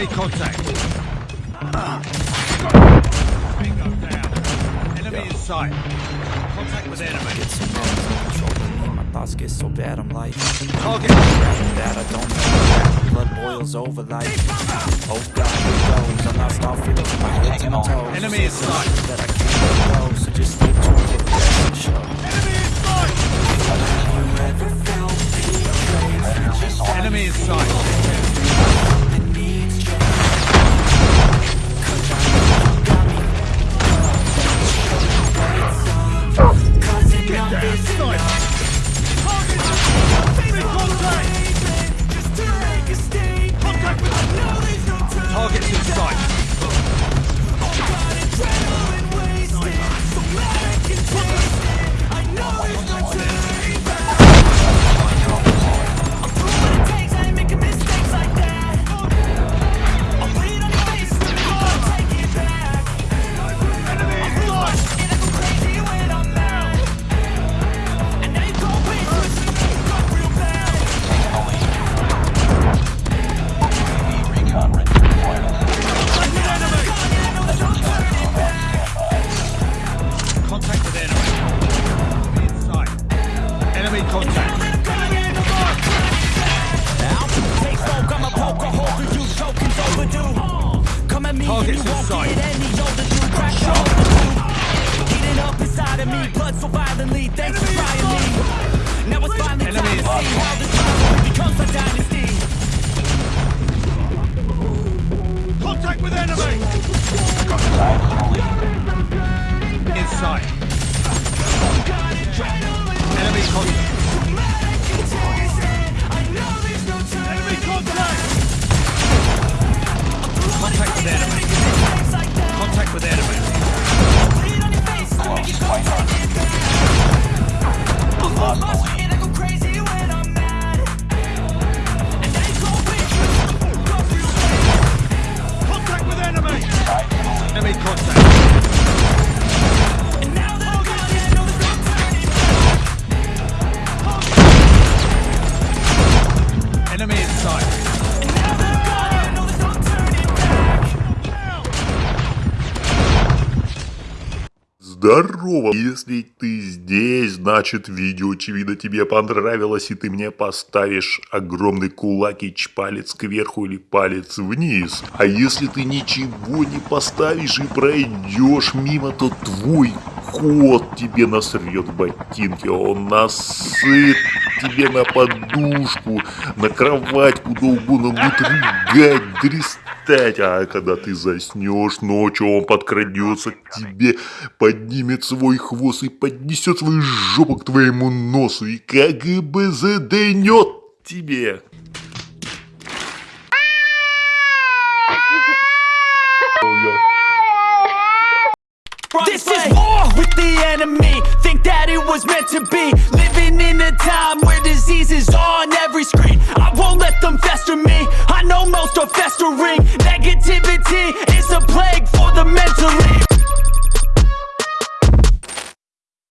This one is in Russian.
Enemy contact. Bingo down. Enemy in sight. Contact with enemy. Get some control My thoughts get so bad, I'm like Target. that I don't know. Blood boils over like Oh God, here goes. I'm not stop feeling my head to my toes. Enemy in sight. That I can't let go. So just stay tuned for the show. Enemy contact. Take smoke, I'm a poker you tokens overdue. Come at me and Targets you in won't get any Enemy contact. Enemy in Здорово! Если ты здесь, значит видео очевидно тебе понравилось и ты мне поставишь огромный кулак и палец кверху или палец вниз. А если ты ничего не поставишь и пройдешь мимо, то твой кот тебе насрет в ботинки, он насыт тебе на подушку, на кровать, куда угодно будет рыгать, дрестать. А когда ты заснешь ночью, он подкрадется к тебе, поднимет свой хвост и поднесет свою жопу к твоему носу и как бы заденет тебе. This is war with the enemy. Think that it was meant to be. Living in a time where disease is on every screen. I won't let them fester me.